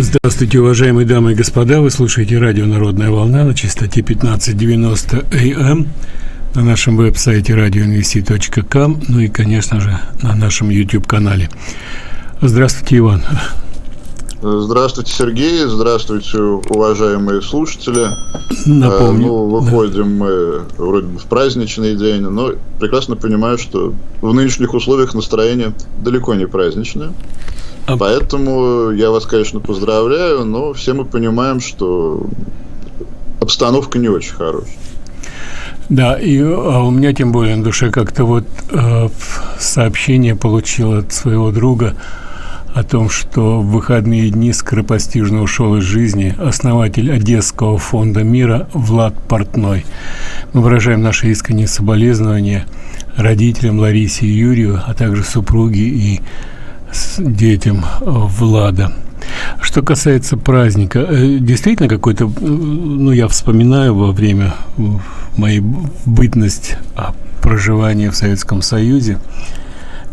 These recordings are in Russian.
Здравствуйте, уважаемые дамы и господа. Вы слушаете радио «Народная волна» на частоте 1590 АМ на нашем веб-сайте radioinvesti.com, ну и, конечно же, на нашем YouTube-канале. Здравствуйте, Иван. Здравствуйте, Сергей. Здравствуйте, уважаемые слушатели. Напомню. Ну, выходим да. мы вроде бы в праздничный день, но прекрасно понимаю, что в нынешних условиях настроение далеко не праздничное. А... Поэтому я вас, конечно, поздравляю, но все мы понимаем, что обстановка не очень хорошая. Да, и а у меня тем более на душе как-то вот э, сообщение получил от своего друга о том, что в выходные дни скоропостижно ушел из жизни основатель Одесского фонда мира Влад Портной. Мы выражаем наши искренние соболезнования родителям Ларисе и Юрию, а также супруге и детям Влада. Что касается праздника, э, действительно какой-то, э, ну, я вспоминаю во время моей бытность проживания в Советском Союзе,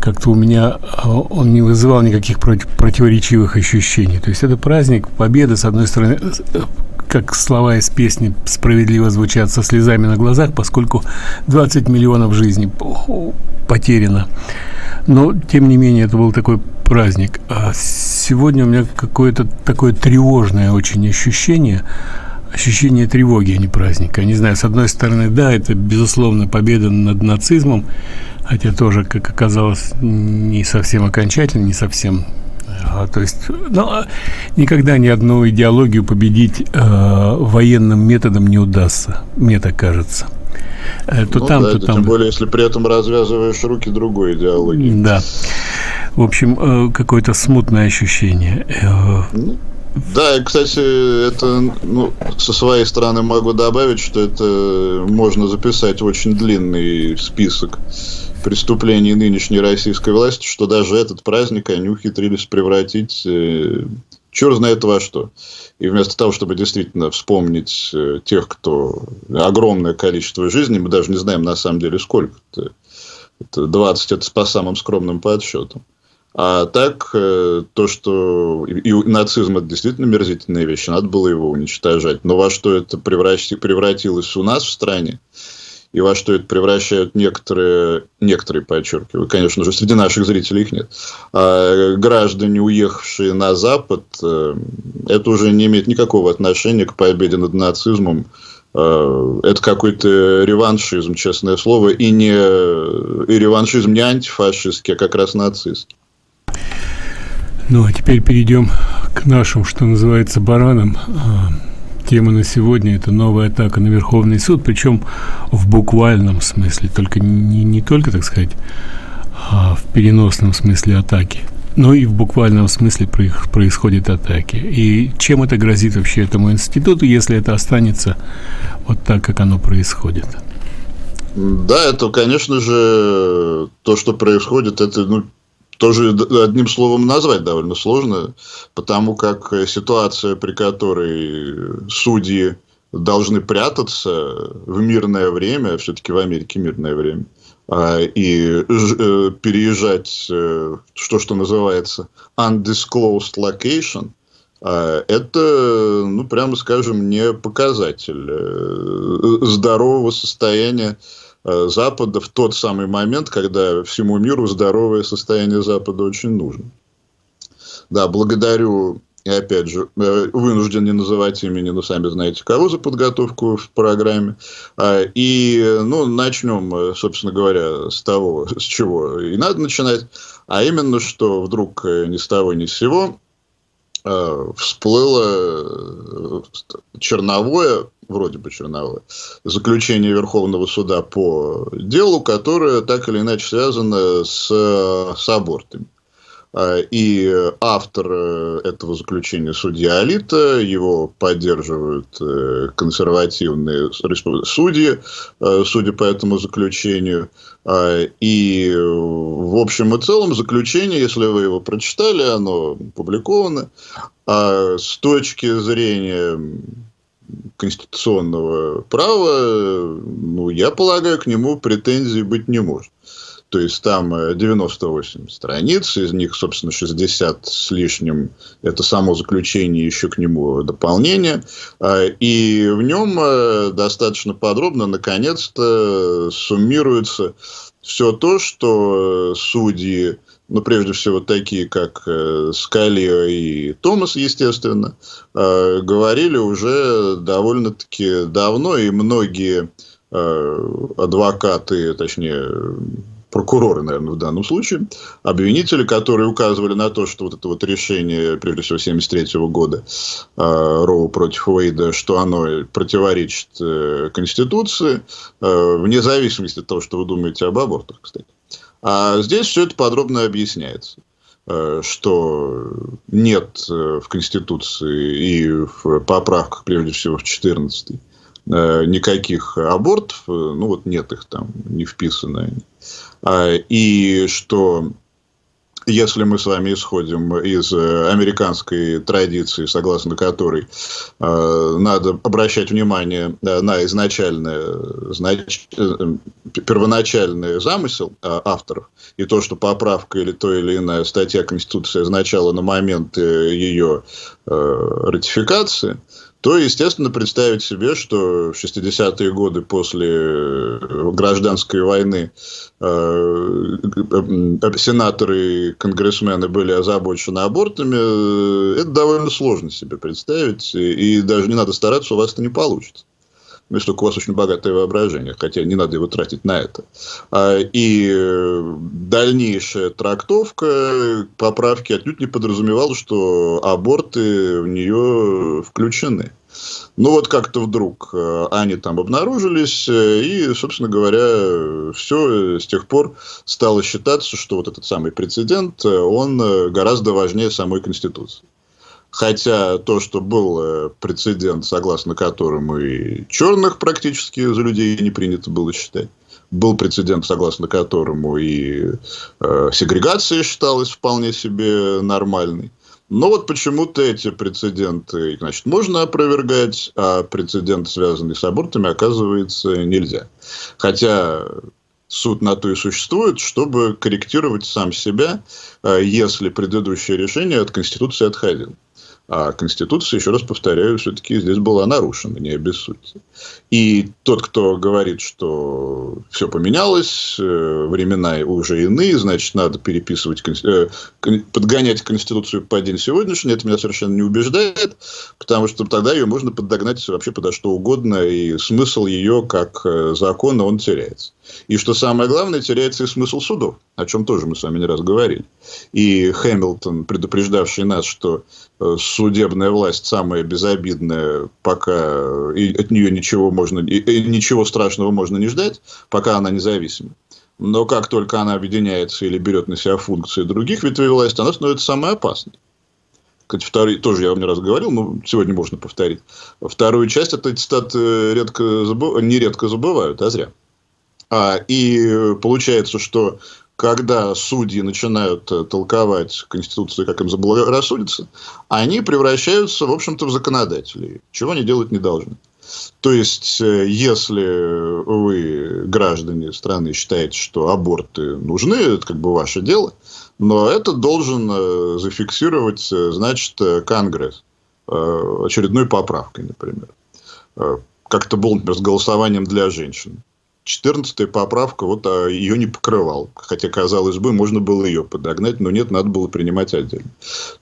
как-то у меня э, он не вызывал никаких противоречивых ощущений. То есть это праздник победы, с одной стороны, как слова из песни справедливо звучат со слезами на глазах, поскольку 20 миллионов жизней потеряно. Но, тем не менее, это был такой праздник. А сегодня у меня какое-то такое тревожное очень ощущение, ощущение тревоги, а не праздника. Не знаю, с одной стороны, да, это, безусловно, победа над нацизмом, хотя тоже, как оказалось, не совсем окончательно, не совсем а, то есть ну, а никогда ни одну идеологию победить э, военным методом не удастся, мне так кажется. Э, то ну, там, да, то там. Тем более, если при этом развязываешь руки другой идеологии. Да. В общем, э, какое-то смутное ощущение. Э, ну, да, и, кстати, это, ну, со своей стороны могу добавить, что это можно записать очень длинный список преступлений нынешней российской власти, что даже этот праздник они ухитрились превратить э, черт знает во что. И вместо того, чтобы действительно вспомнить э, тех, кто огромное количество жизней, мы даже не знаем на самом деле сколько. -то. Это 20, это по самым скромным подсчетам. А так, э, то, что и, и нацизм это действительно мерзительная вещь, надо было его уничтожать. Но во что это превратилось у нас в стране, и во что это превращают некоторые, некоторые, подчеркиваю, конечно же, среди наших зрителей их нет, а граждане, уехавшие на Запад, э, это уже не имеет никакого отношения к победе над нацизмом. Э, это какой-то реваншизм, честное слово, и, не, и реваншизм не антифашистский, а как раз нацистский. Ну, а теперь перейдем к нашим, что называется, баранам. Тема на сегодня – это новая атака на Верховный суд, причем в буквальном смысле, только не, не только, так сказать, а в переносном смысле атаки, но и в буквальном смысле происходят атаки. И чем это грозит вообще этому институту, если это останется вот так, как оно происходит? Да, это, конечно же, то, что происходит, это ну, тоже одним словом назвать довольно сложно, потому как ситуация, при которой судьи должны прятаться в мирное время, все-таки в Америке мирное время, а, и э, переезжать, э, что, что называется, undisclosed location, а, это, ну, прямо скажем, не показатель э, здорового состояния Э, Запада в тот самый момент, когда всему миру здоровое состояние Запада очень нужно. Да, благодарю, и опять же, э, вынужден не называть имени, но сами знаете кого за подготовку в программе. А, и, ну, начнем, э, собственно говоря, с того, с чего и надо начинать, а именно, что вдруг ни с того ни с сего всплыло черновое вроде бы черновое, заключение Верховного суда по делу, которое так или иначе связано с, с абортами. А, и автор э, этого заключения судья Алита, его поддерживают э, консервативные судьи, э, судя по этому заключению. А, и в общем и целом заключение, если вы его прочитали, оно опубликовано. А с точки зрения конституционного права, ну, я полагаю, к нему претензий быть не может. То есть там 98 страниц, из них, собственно, 60 с лишним – это само заключение, еще к нему дополнение. И в нем достаточно подробно, наконец-то, суммируется все то, что судьи ну, прежде всего, такие, как э, Скалия и Томас, естественно, э, говорили уже довольно-таки давно, и многие э, адвокаты, точнее, прокуроры, наверное, в данном случае, обвинители, которые указывали на то, что вот это вот решение, прежде всего, 73 года Роу против Уэйда, что оно противоречит Конституции, вне зависимости от того, что вы думаете об абортах, кстати. А здесь все это подробно объясняется э, что нет э, в Конституции и в поправках, прежде всего в 14 э, никаких абортов, ну вот нет их там, не вписаны. А, и что если мы с вами исходим из э, американской традиции, согласно которой э, надо обращать внимание э, на изначальное, знач, э, первоначальный замысел э, авторов, и то, что поправка или то или иная статья Конституции означала на момент ее э, ратификации, то, естественно, представить себе, что в 60-е годы после э, гражданской войны э, э, сенаторы и конгрессмены были озабочены абортами, это довольно сложно себе представить, и даже не надо стараться, у вас это не получится. Ну, если у вас очень богатое воображение, хотя не надо его тратить на это. А, и дальнейшая трактовка поправки отнюдь не подразумевала, что аборты в нее включены. Ну вот как-то вдруг э, они там обнаружились, э, и, собственно говоря, все с тех пор стало считаться, что вот этот самый прецедент, э, он гораздо важнее самой Конституции. Хотя то, что был прецедент, согласно которому и черных практически за людей не принято было считать, был прецедент, согласно которому и э, сегрегация считалась вполне себе нормальной. Но вот почему-то эти прецеденты, значит, можно опровергать, а прецедент, связанный с абортами, оказывается, нельзя. Хотя суд на то и существует, чтобы корректировать сам себя, а, если предыдущее решение от Конституции отходило. А Конституция, еще раз повторяю, все-таки здесь была нарушена, не обессудьте. И тот, кто говорит, что все поменялось, э, времена уже иные, значит, надо переписывать, э, подгонять Конституцию по день сегодняшний, это меня совершенно не убеждает, потому что тогда ее можно подогнать вообще подо что угодно, и смысл ее как э, закона, он теряется. И что самое главное, теряется и смысл судов, о чем тоже мы с вами не раз говорили. И Хэмилтон, предупреждавший нас, что э, судебная власть самая безобидная, пока и от нее ничего, можно, и ничего страшного можно не ждать, пока она независима. Но как только она объединяется или берет на себя функции других ветвей власти, она становится самой опасной. Кстати, второй, тоже я вам не раз говорил, но сегодня можно повторить. Вторую часть этой цитаты редко забыв... нередко забывают, а зря. А, и получается, что когда судьи начинают э, толковать Конституцию, как им заблагорассудится, они превращаются, в общем-то, в законодателей, чего они делать не должны. То есть, э, если вы, граждане страны, считаете, что аборты нужны, это как бы ваше дело, но это должен э, зафиксировать, значит, Конгресс очередной поправкой, например. Как это было, например, с голосованием для женщин. 14 поправка, вот а, ее не покрывал. Хотя, казалось бы, можно было ее подогнать, но нет, надо было принимать отдельно.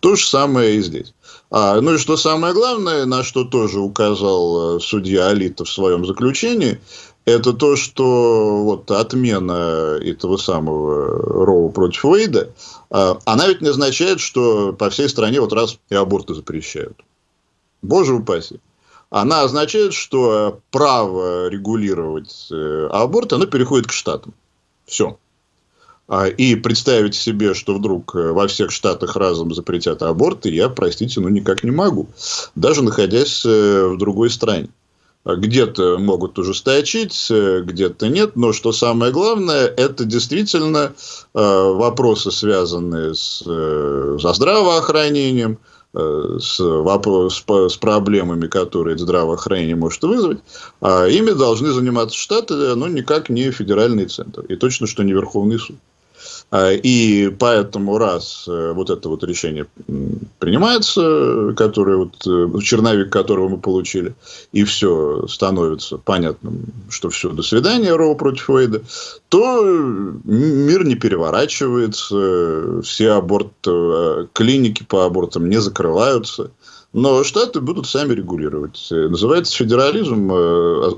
То же самое и здесь. А, ну и что самое главное, на что тоже указал э, судья Алита в своем заключении, это то, что вот отмена этого самого Роу против Уэйда, а, она ведь не означает, что по всей стране вот раз и аборты запрещают. Боже упаси она означает, что право регулировать э, аборт, оно переходит к штатам. Все. А, и представить себе, что вдруг э, во всех штатах разом запретят аборты, я, простите, ну никак не могу. Даже находясь э, в другой стране. Где-то могут ужесточить, где-то нет. Но что самое главное, это действительно вопросы, связанные с, со здравоохранением, э, с, вопрос, с, проблемами, которые здравоохранение может вызвать, а ими должны заниматься штаты, но никак не федеральный центр. И точно, что не Верховный суд. А, и поэтому раз э, вот это вот решение принимается, которое вот, э, черновик которого мы получили, и все становится понятным, что все, до свидания, Роу против Уэйда, то мир не переворачивается, все аборт, э, клиники по абортам не закрываются. Но штаты будут сами регулировать. Называется федерализм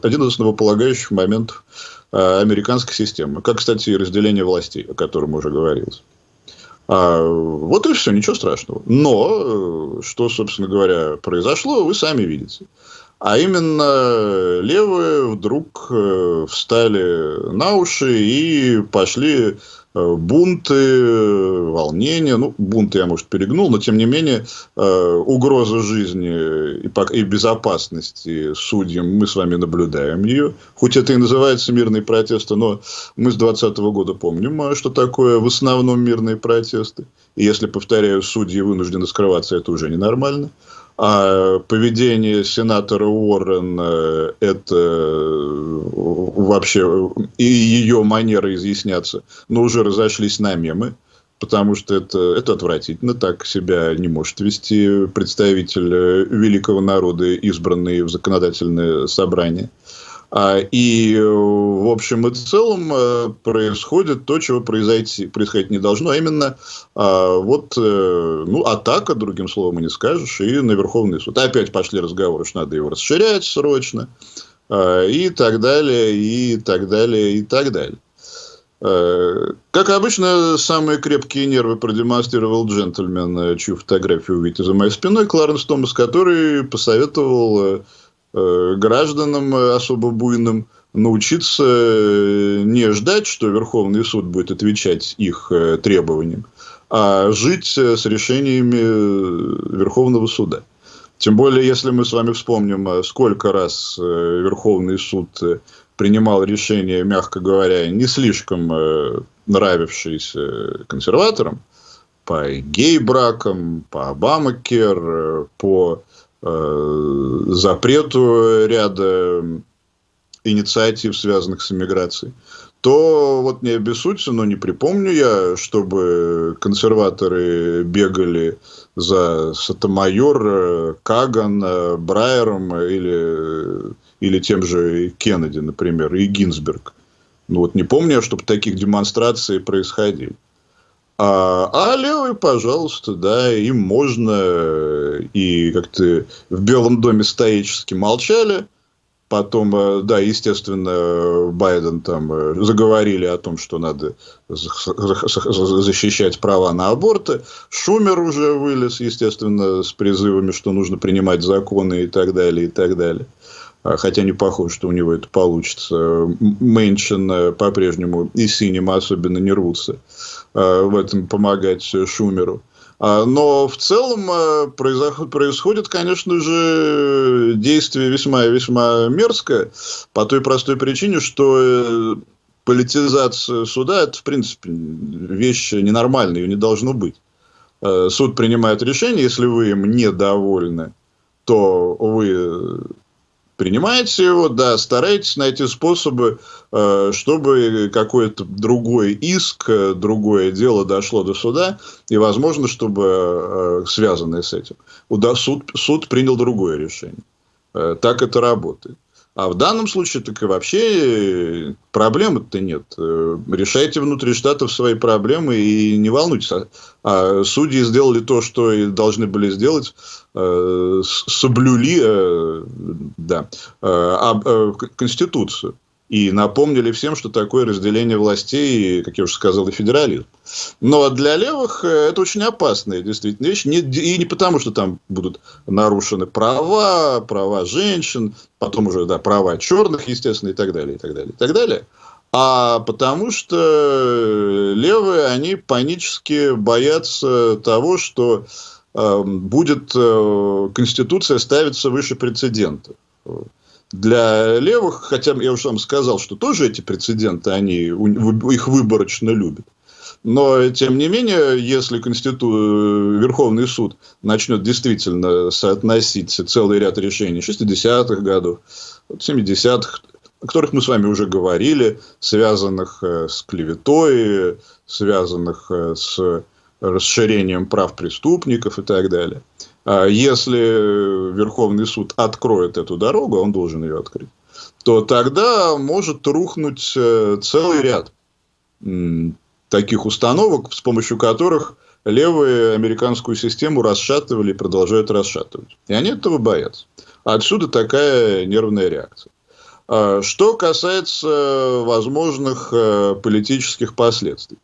один из основополагающих моментов Э, американской системы. Как, кстати, и разделение властей, о котором уже говорилось. А, вот и все, ничего страшного. Но, э, что, собственно говоря, произошло, вы сами видите. А именно левые вдруг э, встали на уши и пошли Э, бунты, волнения, ну, бунты я, может, перегнул, но, тем не менее, э, угроза жизни и безопасности судьям, мы с вами наблюдаем ее. Хоть это и называется мирные протесты, но мы с 2020 года помним, э, что такое в основном мирные протесты. И если, повторяю, судьи вынуждены скрываться, это уже ненормально. А поведение сенатора Уоррен – это э, вообще и ее манера изъясняться, но уже разошлись на мемы, потому что это, это отвратительно. Так себя не может вести представитель э, великого народа, избранный в законодательное собрание. А, и, э, в общем и целом, э, происходит то, чего произойти, происходить не должно, а именно а, вот, э, ну, атака, другим словом и не скажешь, и на Верховный суд. Опять пошли разговоры, что надо его расширять срочно, а, и так далее, и так далее, и так далее. Как обычно, самые крепкие нервы продемонстрировал джентльмен, чью фотографию увидите за моей спиной, Кларенс Томас, который посоветовал Э, гражданам особо буйным научиться э, не ждать, что Верховный суд будет отвечать их э, требованиям, а жить с решениями Верховного суда. Тем более, если мы с вами вспомним, сколько раз Верховный суд принимал решения, мягко говоря, не слишком нравившиеся консерваторам, по гей-бракам, по Обамакер, по Э, запрету ряда инициатив, связанных с иммиграцией, то вот не обессудьте, но не припомню я, чтобы консерваторы бегали за Сатомайор, Каган, Брайером или, или тем же Кеннеди, например, и Гинзберг. Ну вот не помню, чтобы таких демонстраций происходили. А, а левые, пожалуйста, да, им можно и как-то в Белом доме стоически молчали. Потом, э, да, естественно, Байден там э, заговорили о том, что надо защищать права на аборты. Шумер уже вылез, естественно, с призывами, что нужно принимать законы и так далее, и так далее. А, хотя не похоже, что у него это получится. Мэншин э, по-прежнему и синим особенно не рвутся э, в этом помогать Шумеру. А, но в целом э, происходит, конечно же, действие весьма весьма мерзкое по той простой причине, что политизация суда – это, в принципе, вещь ненормальная, ее не должно быть. Суд принимает решение, если вы им недовольны, то вы принимаете его, да, старайтесь найти способы, э, чтобы какой-то другой иск, э, другое дело дошло до суда, и, возможно, чтобы э, связанное с этим. Суд, суд принял другое решение. Так это работает. А в данном случае так и вообще проблемы-то нет. Решайте внутри штатов свои проблемы и не волнуйтесь. А, а судьи сделали то, что и должны были сделать, э, соблюли э, да, э, Конституцию. И напомнили всем, что такое разделение властей, как я уже сказал, и федерализм. Но для левых это очень опасная действительно вещь. И не потому, что там будут нарушены права, права женщин, потом уже да, права черных, естественно, и так далее, и так далее, и так далее. А потому что левые, они панически боятся того, что э, будет э, Конституция ставиться выше прецедента для левых, хотя я уже вам сказал, что тоже эти прецеденты, они их выборочно любят. Но, тем не менее, если Конститу... Верховный суд начнет действительно соотносить целый ряд решений 60-х годов, 70-х, о которых мы с вами уже говорили, связанных э, с клеветой, связанных э, с расширением прав преступников и так далее. А если Верховный суд откроет эту дорогу, он должен ее открыть, то тогда может рухнуть э, целый ряд таких установок, с помощью которых левые американскую систему расшатывали и продолжают расшатывать. И они этого боятся. Отсюда такая нервная реакция. А что касается возможных э, политических последствий.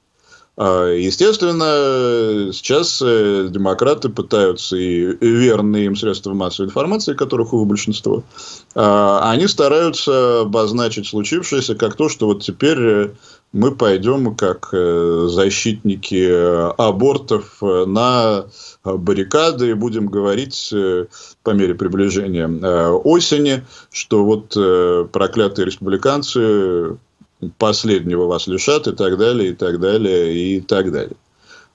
А, естественно, сейчас э, демократы пытаются и верные им средства массовой информации, которых у большинства, а, они стараются обозначить случившееся как то, что вот теперь э, мы пойдем как э, защитники абортов на баррикады и будем говорить по мере приближения осени, что вот проклятые республиканцы последнего вас лишат и так далее, и так далее, и так далее.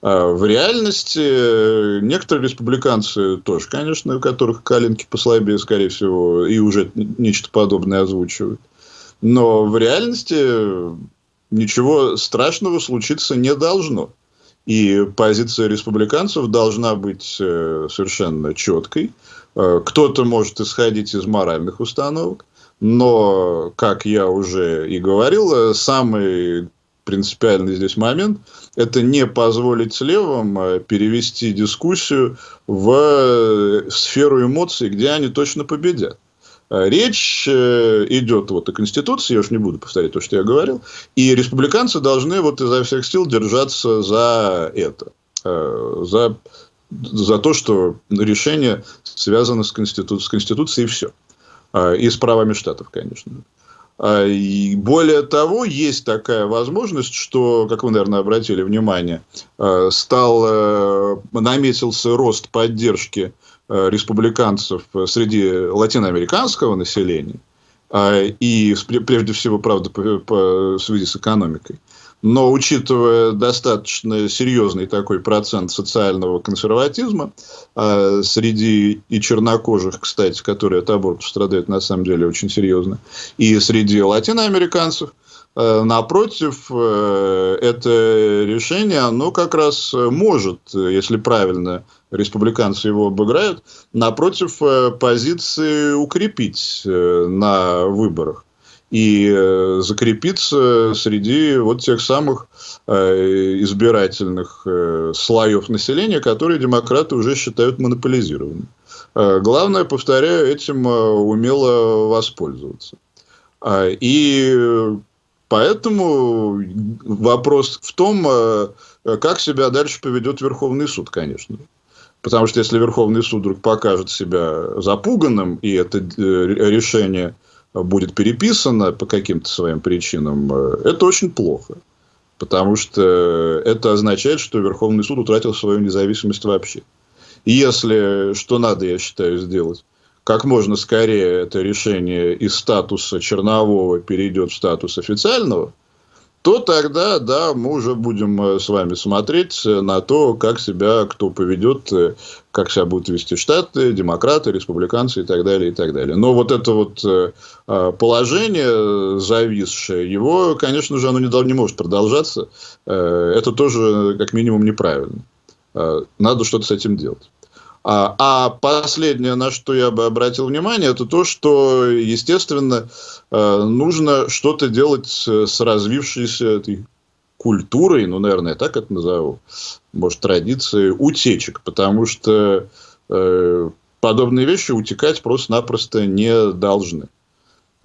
А в реальности э, некоторые республиканцы тоже, конечно, у которых коленки послабее, скорее всего, и уже нечто подобное озвучивают. Но в реальности ничего страшного случиться не должно. И позиция республиканцев должна быть э, совершенно четкой. Э, кто-то может исходить из моральных установок, но, как я уже и говорил, самый принципиальный здесь момент – это не позволить левым э, перевести дискуссию в э, сферу эмоций, где они точно победят. Э, речь идет вот о Конституции, я уж не буду повторять то, что я говорил, и республиканцы должны вот изо всех сил держаться за это, за, за то, что решение связано с, Конститу... с Конституцией и все. А, и с правами штатов, конечно. А, и более того, есть такая возможность, что, как вы, наверное, обратили внимание, а, стал, э, наметился рост поддержки э, республиканцев среди латиноамериканского населения, и прежде всего, правда, по, по связи с экономикой. Но учитывая достаточно серьезный такой процент социального консерватизма э, среди и чернокожих, кстати, которые от абортов страдают на самом деле очень серьезно, и среди латиноамериканцев, э, напротив, э, это решение, оно как раз может, если правильно республиканцы его обыграют, напротив э, позиции укрепить э, на выборах и э, закрепиться среди вот тех самых э, избирательных э, слоев населения, которые демократы уже считают монополизированными. Главное, повторяю, этим умело воспользоваться. И поэтому вопрос в том, как себя дальше поведет Верховный суд, конечно. Потому что если Верховный суд вдруг покажет себя запуганным, и это решение будет переписано по каким-то своим причинам, э, это очень плохо. Потому что это означает, что Верховный суд утратил свою независимость вообще. И если, что надо, я считаю, сделать, как можно скорее это решение из статуса чернового перейдет в статус официального – то тогда, да, мы уже будем э, с вами смотреть э, на то, как себя кто поведет, э, как себя будут вести Штаты, демократы, республиканцы и так далее, и так далее. Но вот это вот положение зависшее, его, конечно же, оно не, не может продолжаться. Это тоже, как минимум, неправильно. Надо что-то с этим делать. А, а последнее, на что я бы обратил внимание, это то, что, естественно, э, нужно что-то делать с развившейся этой культурой, ну, наверное, я так это назову, может, традицией утечек, потому что э, подобные вещи утекать просто-напросто не должны.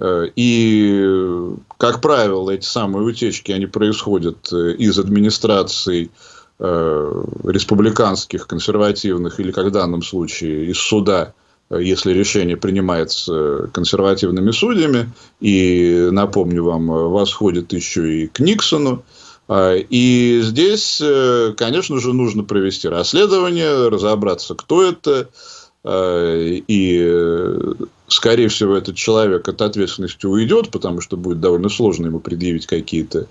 Э, и, как правило, эти самые утечки, они происходят из администрации республиканских, консервативных, или, как в данном случае, из суда, если решение принимается консервативными судьями, и, напомню вам, восходит еще и к Никсону, а, и здесь, э, конечно же, нужно провести расследование, разобраться, кто это, и, скорее всего, этот человек от ответственности уйдет, потому что будет довольно сложно ему предъявить какие-то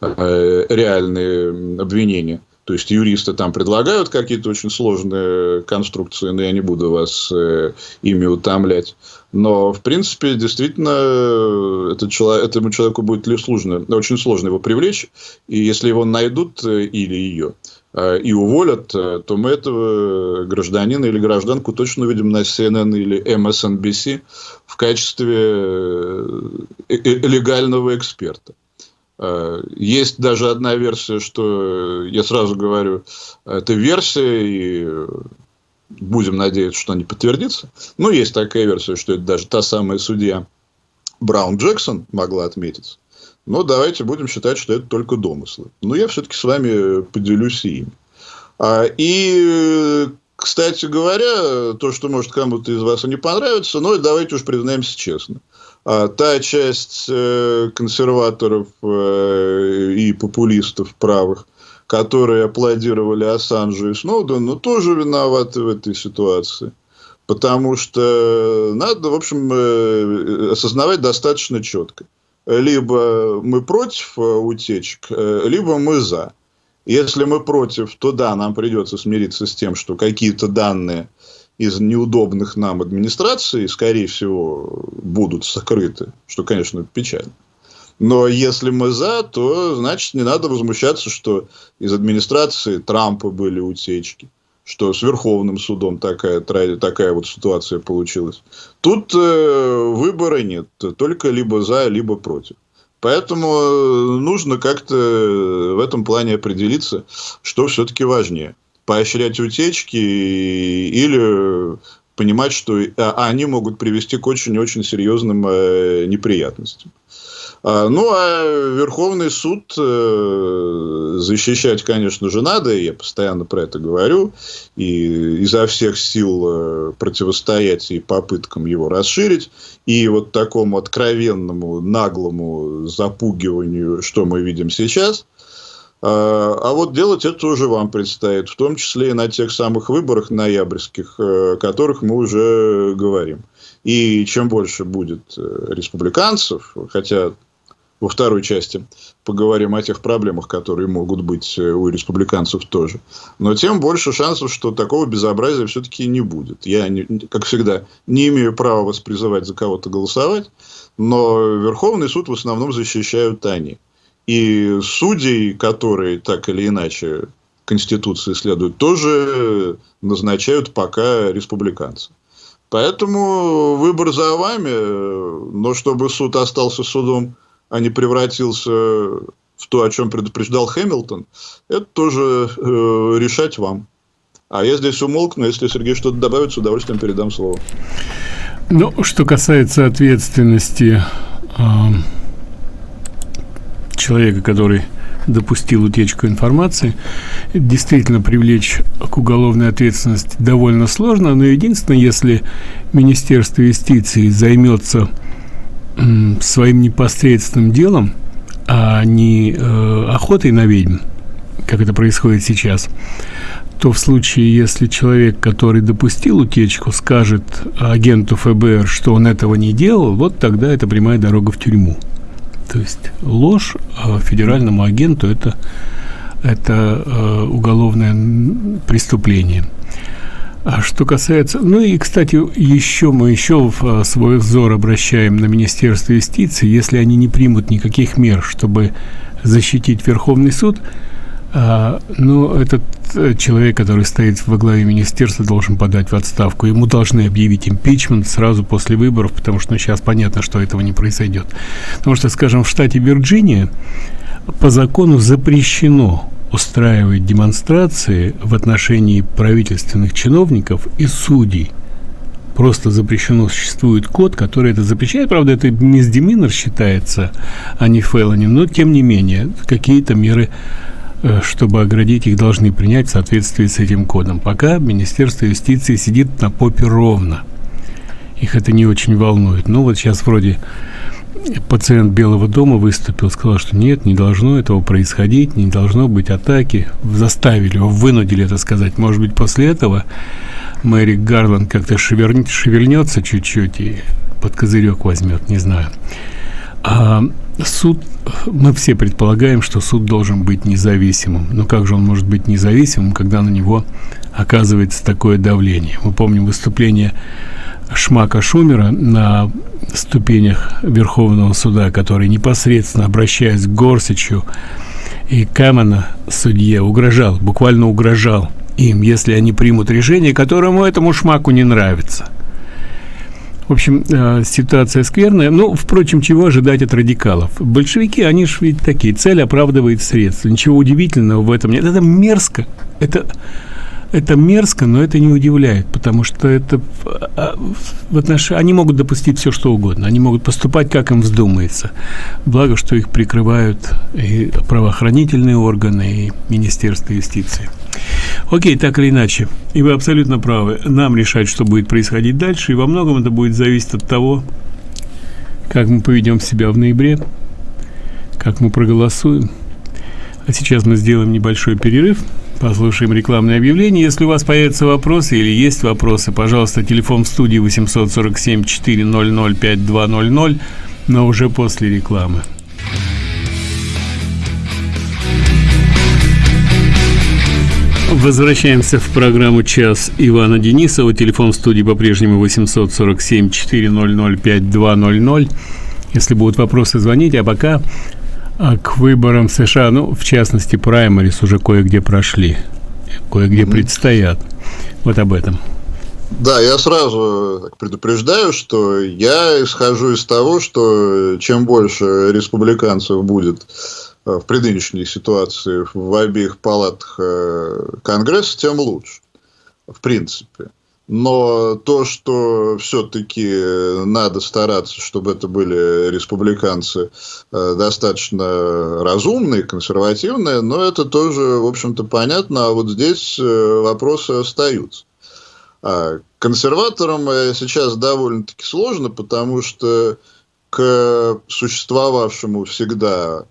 реальные обвинения. То есть юристы там предлагают какие-то очень сложные конструкции, но я не буду вас э, ими утомлять. Но, в принципе, действительно, этот человек, этому человеку будет ли сложно, очень сложно его привлечь. И если его найдут э, или ее э, и уволят, э, то мы этого гражданина или гражданку точно увидим на CNN или MSNBC в качестве легального эксперта. Э, есть даже одна версия, что я сразу говорю, это версия, и будем надеяться, что она не подтвердится. Но есть такая версия, что это даже та самая судья Браун Джексон могла отметиться. Но давайте будем считать, что это только домыслы. Но я все-таки с вами поделюсь и ими. А, и, кстати говоря, то, что может кому-то из вас и не понравится, но давайте уж признаемся честно – та часть э, консерваторов э, и популистов правых, которые аплодировали Ассанжу и Сноудену, ну, тоже виноваты в этой ситуации. Потому что надо, в общем, э, осознавать достаточно четко. Либо мы против утечек, либо мы за. Если мы против, то да, нам придется смириться с тем, что какие-то данные из неудобных нам администраций, скорее всего, будут сокрыты, что, конечно, печально. Но если мы за, то значит не надо возмущаться, что из администрации Трампа были утечки, что с Верховным судом такая, такая вот ситуация получилась. Тут э, выбора нет, только либо за, либо против. Поэтому э, нужно как-то в этом плане определиться, что все-таки важнее – поощрять утечки или понимать, что а, они могут привести к очень-очень серьезным э, неприятностям. А, ну, а Верховный суд э, защищать, конечно же, надо, я постоянно про это говорю, и изо всех сил э, противостоять и попыткам его расширить, и вот такому откровенному, наглому запугиванию, что мы видим сейчас – а, а вот делать это уже вам предстоит, в том числе и на тех самых выборах ноябрьских, э, о которых мы уже говорим. И чем больше будет э, республиканцев, хотя во второй части поговорим о тех проблемах, которые могут быть э, у республиканцев тоже. Но тем больше шансов, что такого безобразия все-таки не будет. Я, как всегда, не имею права вас призывать за кого-то голосовать, но Верховный суд в основном защищают они. И судей, которые так или иначе Конституции следуют, тоже назначают пока республиканцы. Поэтому выбор за вами, но чтобы суд остался судом, а не превратился в то, о чем предупреждал Хэмилтон, это тоже э, решать вам. А я здесь умолкну, если Сергей что-то добавит, с удовольствием передам слово. Ну, что касается ответственности э, человека, который допустил утечку информации, действительно привлечь к уголовной ответственности довольно сложно, но единственное, если Министерство юстиции займется своим непосредственным делом, а не э, охотой на ведьм, как это происходит сейчас, то в случае, если человек, который допустил утечку, скажет агенту ФБР, что он этого не делал, вот тогда это прямая дорога в тюрьму. То есть ложь э, федеральному агенту это, это э, уголовное преступление. А что касается... Ну и, кстати, еще мы еще в э, свой взор обращаем на Министерство юстиции, если они не примут никаких мер, чтобы защитить Верховный суд, а, ну, этот э, человек, который стоит во главе министерства, должен подать в отставку. Ему должны объявить импичмент сразу после выборов, потому что ну, сейчас понятно, что этого не произойдет. Потому что, скажем, в штате Вирджиния по закону запрещено устраивать демонстрации в отношении правительственных чиновников и судей. Просто запрещено, существует код, который это запрещает. Правда, это мисдеминер считается, а не фейлони, но тем не менее, какие-то меры чтобы оградить их, должны принять в соответствии с этим кодом. Пока Министерство юстиции сидит на попе ровно. Их это не очень волнует. Ну вот сейчас вроде пациент Белого дома выступил, сказал, что нет, не должно этого происходить, не должно быть атаки. Заставили его, вынудили это сказать. Может быть, после этого Мэри Гарланд как-то шевельнется чуть-чуть и под козырек возьмет, не знаю. А суд, мы все предполагаем, что суд должен быть независимым. Но как же он может быть независимым, когда на него оказывается такое давление? Мы помним выступление Шмака Шумера на ступенях Верховного суда, который непосредственно, обращаясь к Горсичу и Камена, судье, угрожал, буквально угрожал им, если они примут решение, которому этому Шмаку не нравится. В общем, э, ситуация скверная. Ну, впрочем, чего ожидать от радикалов? Большевики, они же ведь такие, цель оправдывает средства. Ничего удивительного в этом нет. Это мерзко. Это это мерзко, но это не удивляет, потому что это а, в отношении они могут допустить все что угодно, они могут поступать как им вздумается. Благо, что их прикрывают и правоохранительные органы, и Министерство юстиции. Окей, так или иначе, и вы абсолютно правы. Нам решать, что будет происходить дальше, и во многом это будет зависеть от того, как мы поведем себя в ноябре, как мы проголосуем. А сейчас мы сделаем небольшой перерыв. Послушаем рекламное объявление. Если у вас появятся вопросы или есть вопросы, пожалуйста, телефон в студии 847 400 5200, но уже после рекламы. Возвращаемся в программу «Час» Ивана Денисова. Телефон в студии по-прежнему 847 400 5200. Если будут вопросы, звоните. А пока а к выборам США, ну, в частности, праймарис уже кое-где прошли, кое-где mm-hmm. предстоят. Вот об этом. Да, я сразу предупреждаю, что я исхожу из того, что чем больше республиканцев будет в предыдущей ситуации в обеих палатах э, Конгресса, тем лучше. В принципе. Но то, что все-таки надо стараться, чтобы это были республиканцы э, достаточно разумные, консервативные, но это тоже, в общем-то, понятно. А вот здесь э, вопросы остаются. А консерваторам э, сейчас довольно-таки сложно, потому что к существовавшему всегда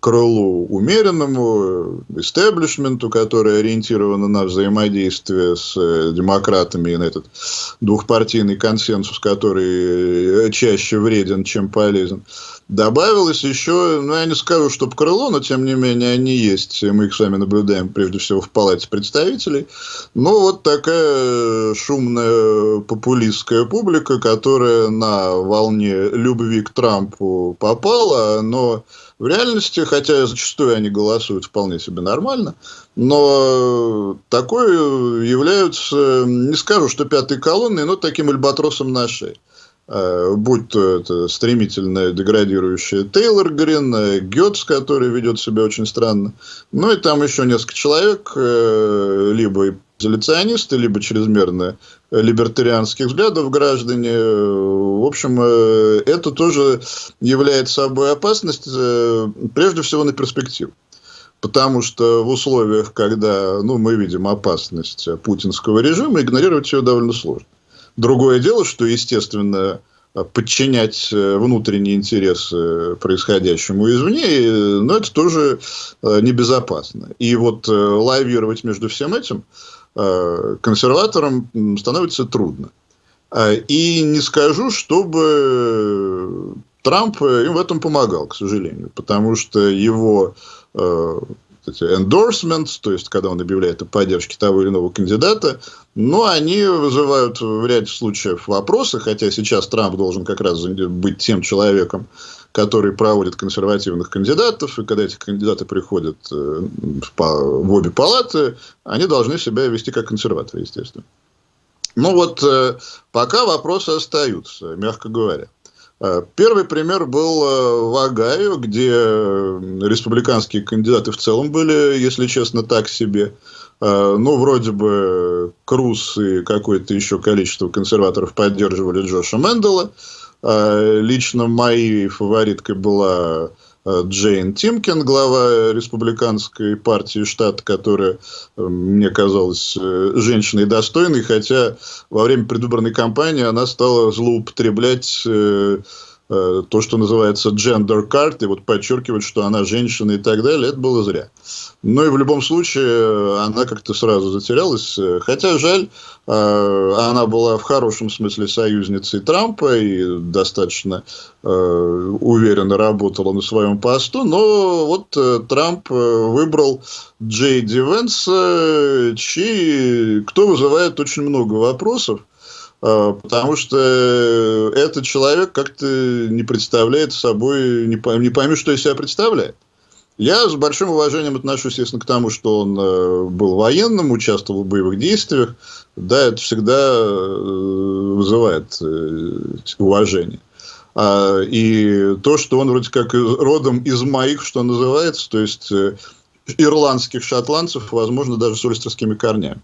крылу умеренному, истеблишменту, который ориентирован на взаимодействие с э, демократами и на этот двухпартийный консенсус, который э, чаще вреден, чем полезен. Добавилось еще, ну, я не скажу, чтобы крыло, но, тем не менее, они есть. Мы их с вами наблюдаем, прежде всего, в Палате представителей. Ну, вот такая шумная популистская публика, которая на волне любви к Трампу попала, но в реальности, хотя зачастую они голосуют вполне себе нормально, но такое являются, не скажу, что пятой колонной, но таким альбатросом на шее. Э, будь то это стремительно деградирующая Тейлор Грин, э, Гетц, который ведет себя очень странно, ну и там еще несколько человек, э, либо изоляционисты, либо чрезмерно либертарианских взглядов граждане. В общем, это тоже является собой опасность, прежде всего на перспективу. Потому что в условиях, когда ну, мы видим опасность путинского режима, игнорировать ее довольно сложно. Другое дело, что, естественно, подчинять э, внутренние интересы происходящему извне, но это тоже э, небезопасно. И вот э, лавировать между всем этим консерваторам становится трудно. И не скажу, чтобы Трамп им в этом помогал, к сожалению, потому что его endorsements, то есть когда он объявляет о поддержке того или иного кандидата, но они вызывают в ряде случаев вопросы, хотя сейчас Трамп должен как раз быть тем человеком, который проводит консервативных кандидатов, и когда эти кандидаты приходят э, в обе палаты, они должны себя вести как консерваторы, естественно. Ну вот, э, пока вопросы остаются, мягко говоря. Э, первый пример был в Огайо, где республиканские кандидаты в целом были, если честно, так себе. Ну, вроде бы Круз и какое-то еще количество консерваторов поддерживали Джоша Мэндела. Лично моей фавориткой была Э, Джейн Тимкин, глава республиканской партии штата, которая э, мне казалась э, женщиной достойной, хотя во время предвыборной кампании она стала злоупотреблять э, то, что называется gender card, и вот подчеркивать, что она женщина и так далее, это было зря. Но и в любом случае она как-то сразу затерялась. Хотя жаль, она была в хорошем смысле союзницей Трампа и достаточно уверенно работала на своем посту, но вот Трамп выбрал Джей Ди Венс, чей, кто вызывает очень много вопросов. А, потому что этот человек как-то не представляет собой, не пойми, что из себя представляет. Я с большим уважением отношусь, естественно, к тому, что он э, был военным, участвовал в боевых действиях. Да, это всегда э, вызывает э, уважение. А, и то, что он вроде как родом из моих, что называется, то есть ирландских шотландцев, возможно, даже с ольстерскими корнями.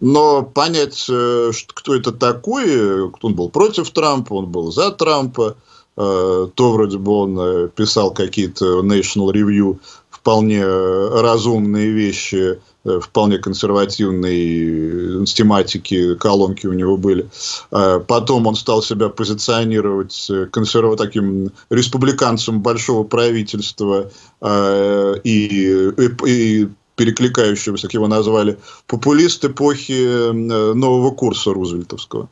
Но понять, э, кто это такой, он был против Трампа, он был за Трампа, э, то вроде бы он э, писал какие-то National Review вполне разумные вещи, вполне консервативные тематики, колонки у него были. Потом он стал себя позиционировать консерва таким республиканцем большого правительства и, и, и перекликающегося, как его назвали, популист эпохи э, нового курса Рузвельтовского.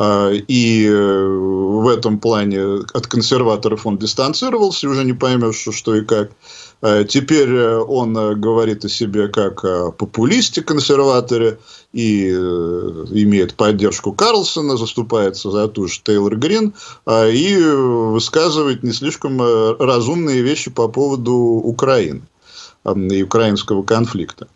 А, и э, в этом плане от консерваторов он дистанцировался, уже не поймешь, что и как. А, теперь э, он говорит о себе как о популисте консерваторе и имеет поддержку Карлсона, заступается за ту же Тейлор Грин а, и высказывает не слишком разумные вещи по поводу Украины и украинского конфликта.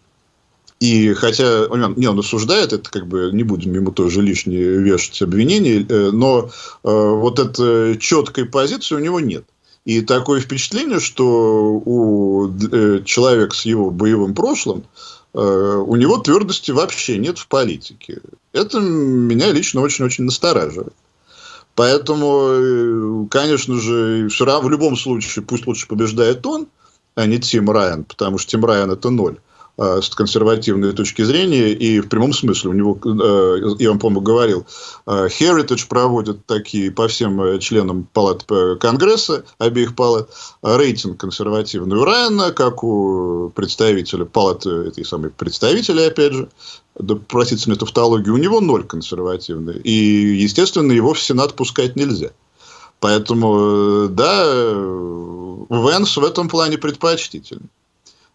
И хотя он, не, он осуждает, это как бы не будем ему тоже лишние вешать обвинения, э, но э, вот этой четкой позиции у него нет. И такое впечатление, что у э, человека с его боевым прошлым, э, у него твердости вообще нет в политике. Это меня лично очень-очень настораживает. Поэтому, э, конечно же, все равно, в любом случае, пусть лучше побеждает он, а не Тим Райан, потому что Тим Райан это ноль а, с консервативной точки зрения, и в прямом смысле у него, э, я вам, по-моему, говорил, э, Heritage проводит такие по всем э, членам палат Конгресса, обеих палат, рейтинг консервативный у Райана, как у представителя палаты, этой самой представителя, опять же, да, простите мне тавтологию, у него ноль консервативный, и, естественно, его в Сенат пускать нельзя. Поэтому, да, Венс в этом плане предпочтительный.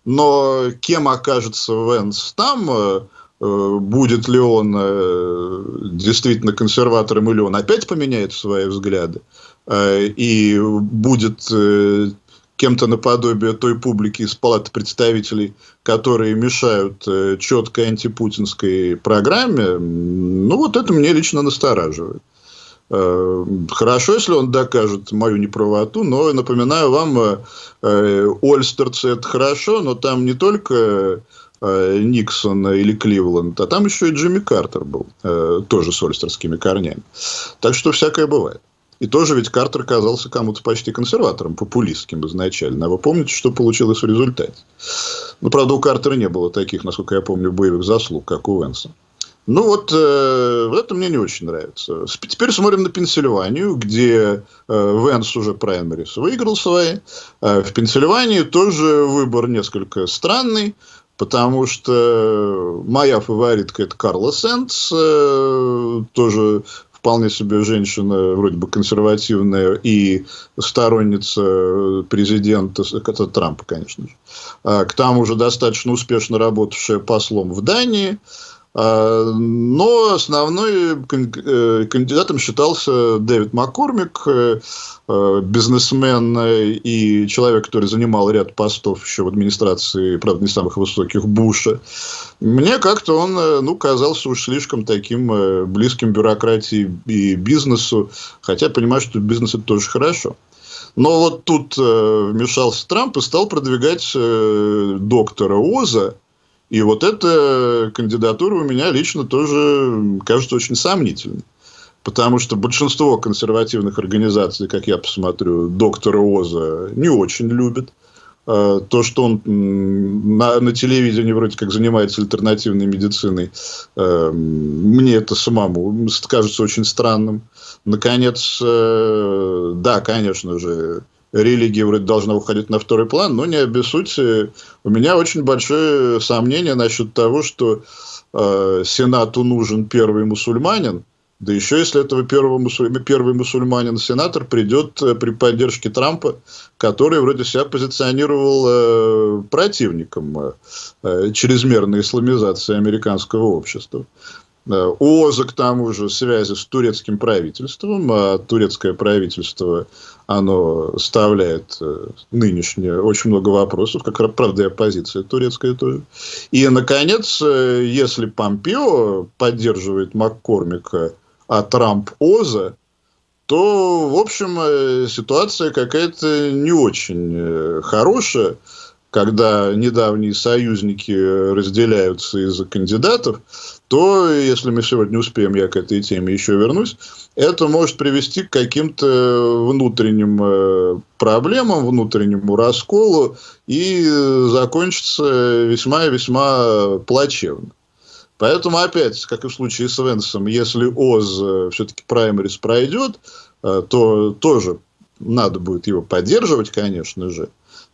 Но кем окажется Венс там, э, э, будет ли он э, действительно консерватором или он опять поменяет свои взгляды и будет кем-то наподобие той публики из палаты представителей, которые мешают четкой антипутинской программе, ну вот это мне лично настораживает. Э, хорошо, если он докажет мою неправоту, но напоминаю вам, э, э, Ольстерцы это хорошо, но там не только Никсон или Кливленд, а там еще и Джимми Картер был, тоже с ольстерскими корнями. Так что всякое бывает. И тоже ведь Картер казался кому-то почти консерватором, популистским изначально. А вы помните, что получилось в результате? Ну, правда, у Картера не было таких, насколько я помню, боевых заслуг, как у Венса. Ну вот, э, вот это мне не очень нравится. Теперь смотрим на Пенсильванию, где э, Венс уже праймерис выиграл свои. Э, в Пенсильвании тоже выбор несколько странный, потому что моя фаворитка это Карла Сенс, э, тоже вполне себе женщина, вроде бы консервативная и сторонница президента, это Трампа, конечно же. А, к тому же достаточно успешно работавшая послом в Дании. А, но основной э, кандидатом считался Дэвид Маккормик, э, э, бизнесмен и человек, который занимал ряд постов еще в администрации, правда, не самых высоких, Буша. Мне как-то он ну, казался уж слишком таким близким бюрократии и бизнесу, хотя понимаю, что бизнес это тоже хорошо. Но вот тут вмешался Трамп и стал продвигать доктора Оза, и вот эта кандидатура у меня лично тоже кажется очень сомнительной. Потому что большинство консервативных организаций, как я посмотрю, доктора Оза не очень любят. э, то, что он на, на телевидении вроде как занимается альтернативной медициной, э, мне это самому кажется очень странным. Наконец, э, да, конечно же, религия вроде должна уходить на второй план, но не обессудьте. У меня очень большое сомнение насчет того, что э, Сенату нужен первый мусульманин, да еще если этого первого мусуль... первый мусульманин-сенатор придет э, при поддержке Трампа, который вроде себя позиционировал э, противником э, э чрезмерной исламизации американского общества. Э, ОЗА, к тому же, связи с турецким правительством, а турецкое правительство, оно вставляет нынешнее очень много вопросов, как, правда, и оппозиция турецкая тоже. И, наконец, если Помпео поддерживает Маккормика, а Трамп Оза, то, в общем, э, ситуация какая-то не очень э, хорошая, когда недавние союзники разделяются из-за кандидатов, то, если мы сегодня успеем, я к этой теме еще вернусь, это может привести к каким-то внутренним э, проблемам, внутреннему расколу и закончится весьма-весьма плачевно. Поэтому опять, как и в случае с Венсом, если ОЗ э, все-таки праймерис пройдет, э, то тоже надо будет его поддерживать, конечно же.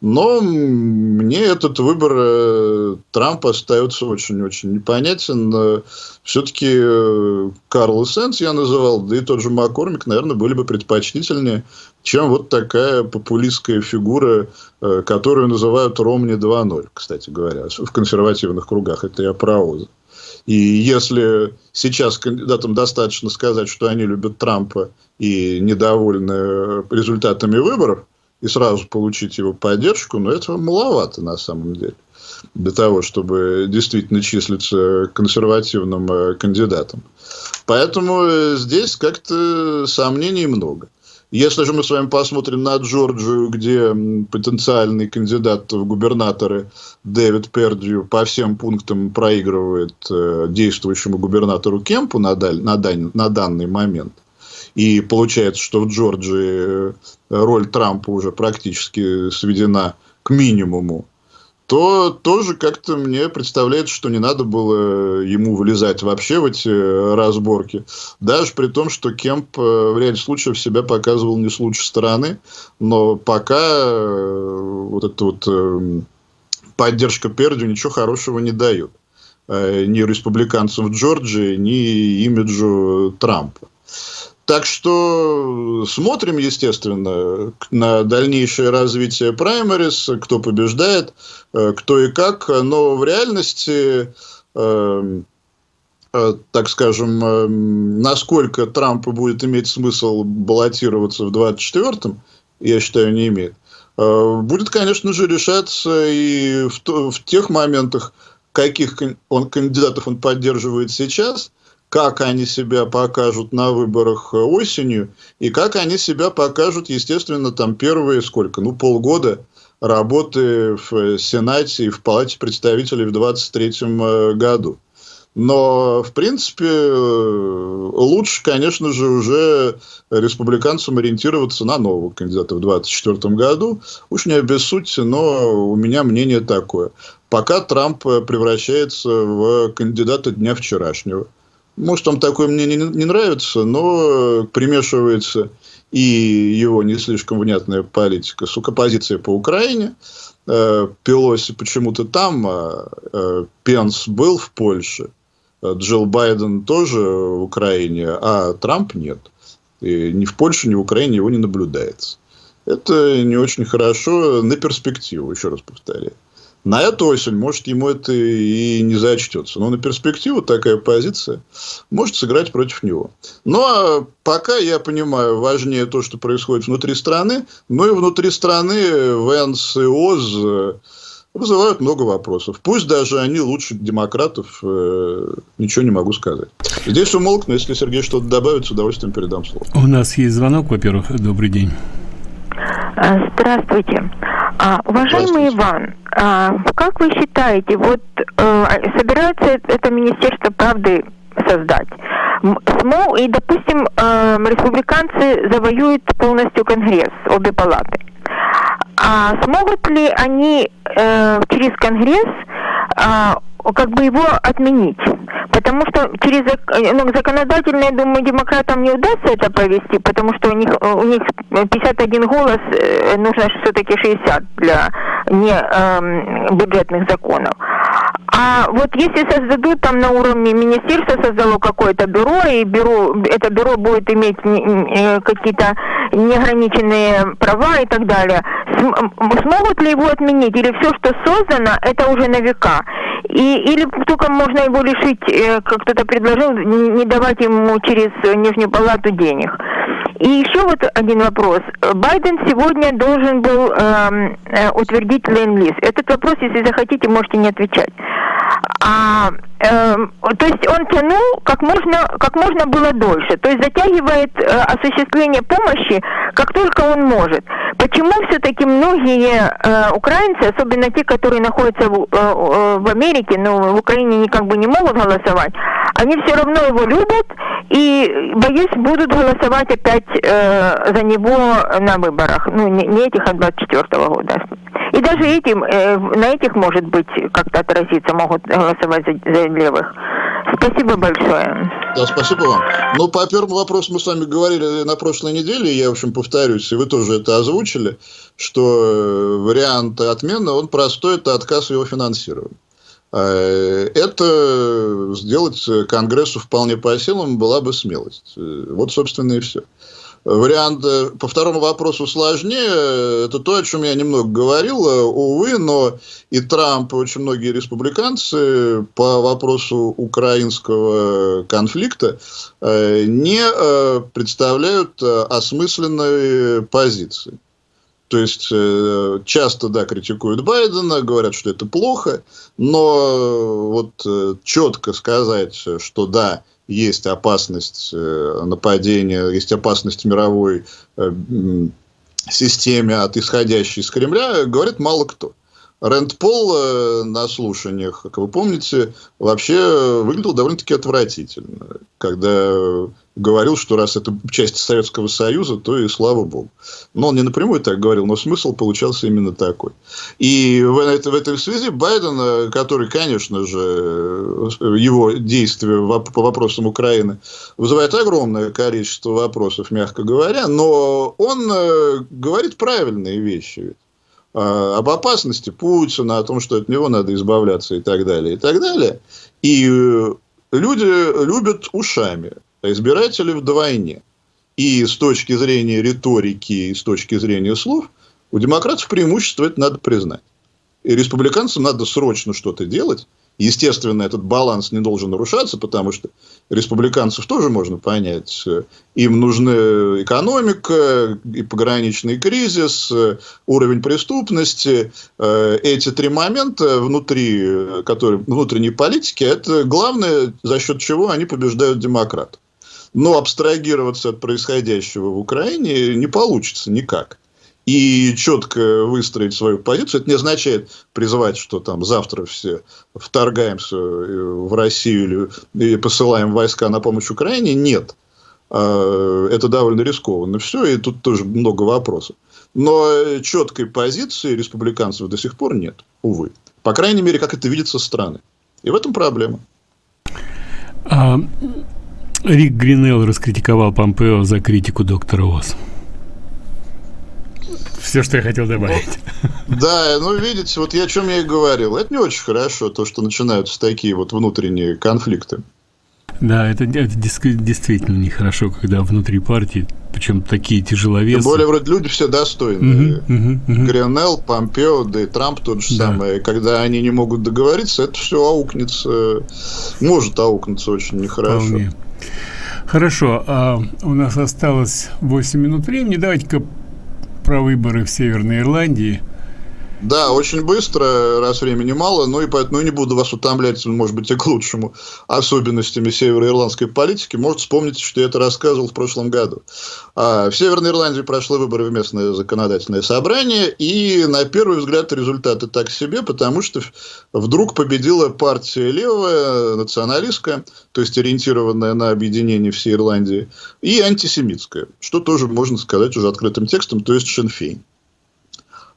Но мне этот выбор э, Трампа остается очень-очень непонятен. Все-таки Карл Сенс я называл, да и тот же Маккормик, наверное, были бы предпочтительнее, чем вот такая популистская фигура, которую называют Ромни 2.0, кстати говоря, в консервативных кругах. Это я про. И если сейчас кандидатам достаточно сказать, что они любят Трампа и недовольны результатами выборов, и сразу получить его поддержку, но этого маловато на самом деле для того, чтобы действительно числиться консервативным э, кандидатом. Поэтому э, здесь как-то сомнений много. Если же мы с вами посмотрим на Джорджию, где потенциальный кандидат в губернаторы Дэвид Пердью по всем пунктам проигрывает э, действующему губернатору Кемпу на, даль, на, дан, на данный момент, и получается, что в Джорджии э, роль Трампа уже практически сведена к минимуму, то тоже как-то мне представляется, что не надо было ему вылезать вообще в эти разборки. Даже при том, что Кемп э, в ряде случаев себя показывал не с лучшей стороны. Но пока э, вот эта вот э, поддержка Пердю ничего хорошего не дает. Ни республиканцам в Джорджии, ни имиджу Трампа. Так что смотрим, естественно, на дальнейшее развитие праймерис, кто побеждает, э, кто и как. Но в реальности, э, э, так скажем, насколько Трампу будет иметь смысл баллотироваться в 24-м, я считаю, не имеет. Будет, конечно же, решаться и в тех моментах, каких он, кандидатов он поддерживает сейчас – как они себя покажут на выборах осенью, и как они себя покажут, естественно, там первые сколько, ну, полгода работы в Сенате и в Палате представителей в 2023 э, году. Но, в принципе, э, лучше, конечно же, уже республиканцам ориентироваться на нового кандидата в 2024 году. Уж не обессудьте, но у меня мнение такое. Пока Трамп превращается в кандидата дня вчерашнего – может, там такое мне не, нравится, но примешивается и его не слишком внятная политика с позиция по Украине. Э, Пелоси почему-то там, а э, Пенс был в Польше, Джилл Байден тоже в Украине, а Трамп нет. И ни в Польше, ни в Украине его не наблюдается. Это не очень хорошо на перспективу, еще раз повторяю. На эту осень, может, ему это и не зачтется. Но на перспективу такая позиция может сыграть против него. Ну, а пока, я понимаю, важнее то, что происходит внутри страны. Но и внутри страны Венс и Оз вызывают много вопросов. Пусть даже они лучше демократов, э, ничего не могу сказать. Здесь умолкну, если Сергей что-то добавит, с удовольствием передам слово. У нас есть звонок, во-первых. Добрый день. Здравствуйте. А, уважаемый Иван, а, как вы считаете, вот а, собирается это Министерство правды создать? СМО и, допустим, а, республиканцы завоюют полностью Конгресс, обе палаты. А смогут ли они э, через Конгресс э, как бы его отменить? Потому что через ну, законодательно, я думаю, демократам не удастся это провести, потому что у них у них 51 голос, э, нужно все-таки 60 для не э, бюджетных законов. А вот если создадут там на уровне министерства создало какое-то бюро, и бюро, это бюро будет иметь э, какие-то неограниченные права и так далее, смогут ли его отменить? Или все, что создано, это уже на века? И, или только можно его лишить, э, как кто-то предложил, не давать ему через Нижнюю палату денег. И еще вот один вопрос. Байден сегодня должен был эм, э, утвердить ленд-лиз. Этот вопрос, если захотите, можете не отвечать. А, э, то есть он тянул как можно, как можно было дольше. То есть затягивает э, осуществление помощи, как только он может. Почему все-таки многие э, украинцы, особенно те, которые находятся в, э, в Америке, но в Украине они как бы не могут голосовать, они все равно его любят и, боюсь, будут голосовать опять э, за него на выборах. Ну, не, не этих, а 24 -го года. И даже этим, э, на этих, может быть, как-то отразиться, могут голосовать за, за левых. Спасибо большое. Да, спасибо вам. Ну, по первому вопросу мы с вами говорили на прошлой неделе, я, в общем, повторюсь, и вы тоже это озвучили, что э, вариант отмены, он простой, это отказ его финансирования. Э, это сделать Конгрессу вполне по силам была бы смелость. Э, вот, собственно, и все. Вариант э, по второму вопросу сложнее. Это то, о чем я немного говорил. Увы, но и Трамп, и очень многие республиканцы по вопросу украинского конфликта не представляют осмысленной позиции. То есть, э, часто, да, критикуют Байдена, говорят, что это плохо, но э, вот э, четко сказать, что да, есть опасность нападения, есть опасность мировой системе от исходящей из Кремля, говорит мало кто. Рэнд Пол э, на слушаниях, как вы помните, вообще выглядел довольно-таки отвратительно, когда говорил, что раз это часть Советского Союза, то и слава богу. Но он не напрямую так говорил, но смысл получался именно такой. И в, это, в этой связи Байден, э, который, конечно же, его действия по вопросам Украины вызывает огромное количество вопросов, мягко говоря, но он э, говорит правильные вещи. А, об опасности Путина, о том, что от него надо избавляться и так далее, и так далее. И э, люди любят ушами, а избиратели вдвойне. И с точки зрения риторики, и с точки зрения слов, у демократов преимущество это надо признать. И республиканцам надо срочно что-то делать, Естественно, этот баланс не должен нарушаться, потому что республиканцев тоже можно понять. Им нужны экономика, и пограничный кризис, уровень преступности. Эти три момента внутри, которые, внутренней политики, это главное, за счет чего они побеждают демократов. Но абстрагироваться от происходящего в Украине не получится никак и четко выстроить свою позицию. Это не означает призывать, что там завтра все вторгаемся э, в Россию или посылаем войска на помощь Украине. Нет. А, это довольно рискованно все, и тут тоже много вопросов. Но четкой позиции республиканцев до сих пор нет, увы. По крайней мере, как это видится со стороны. И в этом проблема. А, Рик Гринелл раскритиковал Помпео за критику доктора Оз все, что я хотел добавить. Да, ну видите, вот я о чем я и говорил. Это не очень хорошо, то, что начинаются такие вот внутренние конфликты. Да, это, это действительно нехорошо, когда внутри партии, причем такие тяжеловесы. Тем более, вроде люди все достойные. Угу, угу, угу. Помпео, да и Трамп тот же да. самый. Когда они не могут договориться, это все аукнется, может аукнуться очень нехорошо. Вполне. Хорошо, а у нас осталось 8 минут времени. Давайте-ка про выборы в Северной Ирландии. Да, очень быстро, раз времени мало, ну и поэтому не буду вас утомлять, может быть, и к лучшему, особенностями североирландской политики. Может, вспомните, что я это рассказывал в прошлом году. А, в Северной Ирландии прошли выборы в местное законодательное собрание, и на первый взгляд результаты так себе, потому что вдруг победила партия левая, националистская, то есть ориентированная на объединение всей Ирландии, и антисемитская, что тоже можно сказать уже открытым текстом, то есть Шенфейн.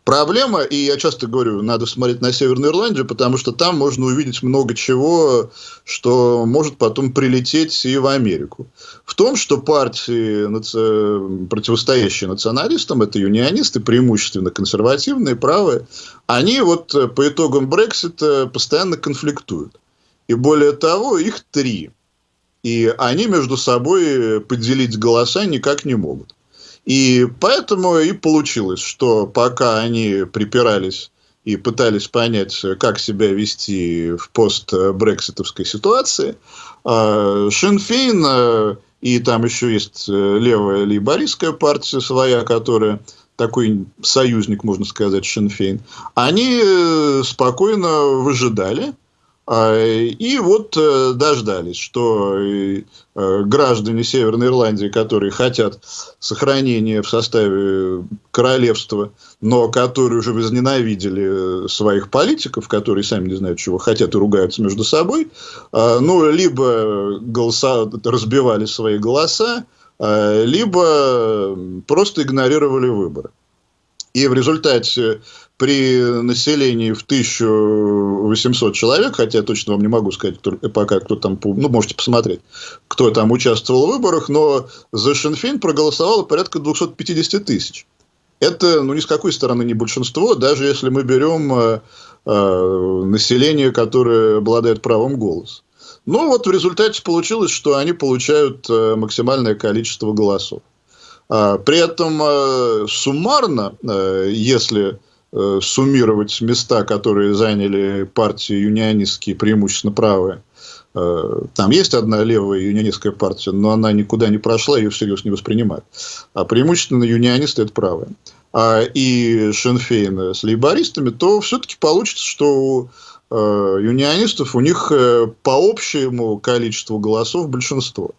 Проблема, и я часто говорю, надо смотреть на Северную Ирландию, потому что там можно увидеть много чего, что может потом прилететь и в Америку. В том, что партии, противостоящие националистам, это юнионисты, преимущественно консервативные, правые, они вот по итогам Брексита постоянно конфликтуют. И более того, их три. И они между собой поделить голоса никак не могут. И поэтому и получилось, что пока они припирались и пытались понять, как себя вести в пост-брекситовской ситуации, а, Шинфейн, а, и там еще есть э, левая лейбористская партия своя, которая такой союзник, можно сказать, Шинфейн, они э, спокойно выжидали, и вот э, дождались, что э, граждане Северной Ирландии, которые хотят сохранения в составе королевства, но которые уже возненавидели своих политиков, которые сами не знают, чего хотят и ругаются между собой, а, ну, либо голоса, разбивали свои голоса, а, либо просто игнорировали выборы. И в результате при населении в 1800 человек, хотя точно вам не могу сказать, кто, пока кто там, ну, можете посмотреть, кто там участвовал в выборах, но за Шинфейн проголосовало порядка 250 тысяч. Это, ну, ни с какой стороны не большинство, даже если мы берем э, э, население, которое обладает правом голоса. Ну, вот в результате получилось, что они получают э, максимальное количество голосов. А, при этом э, суммарно, э, если э, суммировать места, которые заняли партии юнионистские, преимущественно правые, там есть одна левая юнионистская партия, но она никуда не прошла, ее всерьез не воспринимают. А преимущественно юнионисты – это правые. А и Шенфейн с лейбористами, то все-таки получится, что у юнионистов у них по общему количеству голосов большинство.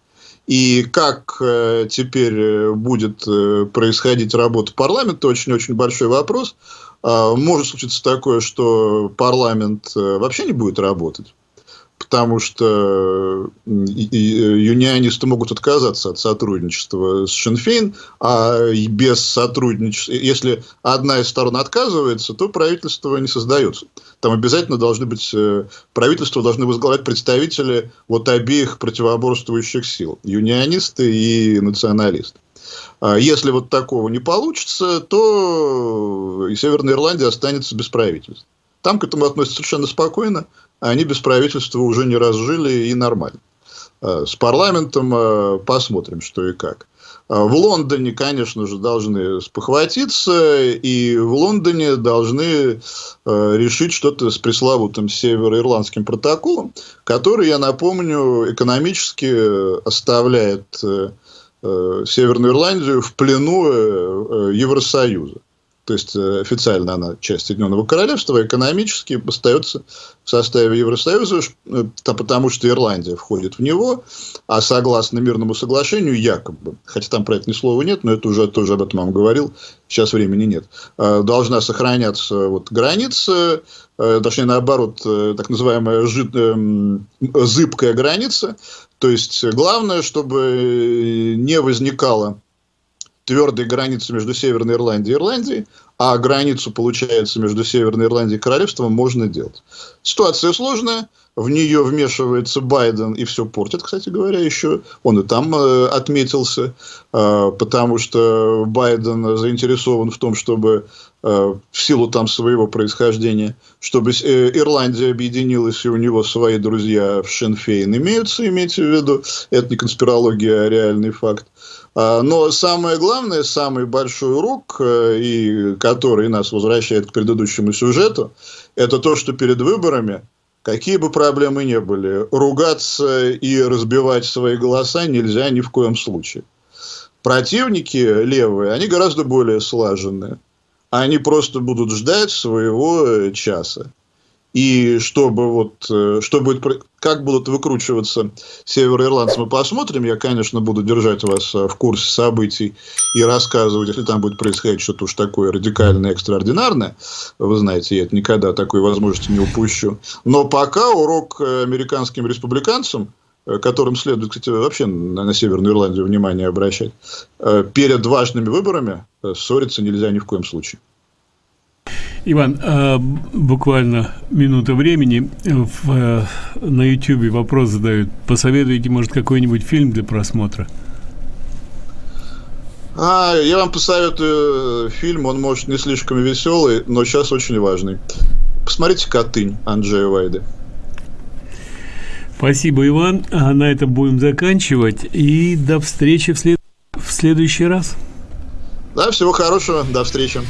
И как э, теперь э, будет э, происходить работа парламента, очень-очень большой вопрос. Э, может случиться такое, что парламент э, вообще не будет работать потому что э, юнионисты могут отказаться от сотрудничества с Шинфейн, а без сотрудничества, если одна из сторон отказывается, то правительство не создается. Там обязательно должны быть, э, правительство должны возглавлять представители вот обеих противоборствующих сил, юнионисты и националисты. А если вот такого не получится, то и Северная Ирландия останется без правительства. Там к этому относятся совершенно спокойно они без правительства уже не разжили и нормально. Э, с парламентом посмотрим, что и как. В Лондоне, конечно же, должны спохватиться, и в Лондоне должны решить что-то с пресловутым североирландским протоколом, который, я напомню, экономически оставляет Северную Ирландию в плену Евросоюза. То есть э, официально она часть Соединенного Королевства, экономически остается в составе Евросоюза, э, потому что Ирландия входит в него, а согласно мирному соглашению, якобы, хотя там про это ни слова нет, но это уже тоже об этом вам говорил, сейчас времени нет, э, должна сохраняться вот граница, точнее наоборот, так называемая жид, зыбкая граница, то есть главное, чтобы не возникало твердой границы между Северной Ирландией и Ирландией, а границу, получается, между Северной Ирландией и Королевством можно делать. Ситуация сложная, в нее вмешивается Байден и все портит, кстати говоря, еще. Он и там э, отметился, э, потому что Байден заинтересован в том, чтобы э, в силу там своего происхождения, чтобы э, Ирландия объединилась, и у него свои друзья в Шенфейн имеются, имейте в виду. Это не конспирология, а реальный факт. А, но самое главное, самый большой урок, э, и который нас возвращает к предыдущему сюжету, это то, что перед выборами, какие бы проблемы ни были, ругаться и разбивать свои голоса нельзя ни в коем случае. Противники левые, они гораздо более слаженные. Они просто будут ждать своего э, часа. И чтобы вот, э, что будет, как будут выкручиваться североирландцы, мы посмотрим. Я, конечно, буду держать вас э, в курсе событий и рассказывать, если там будет происходить что-то уж такое радикальное, экстраординарное. Вы знаете, я это никогда такой возможности не упущу. Но пока урок американским республиканцам, которым следует, кстати, вообще на, на Северную Ирландию внимание обращать, перед важными выборами ссориться нельзя ни в коем случае. Иван, э, буквально минута времени. В, э, на YouTube вопрос задают. Посоветуйте, может, какой-нибудь фильм для просмотра? А, я вам посоветую фильм, он может не слишком веселый, но сейчас очень важный. Посмотрите «Котынь» Анджея Вайды. Спасибо, Иван. А на этом будем заканчивать. И до встречи в, след... в следующий раз. Да, всего хорошего. До встречи.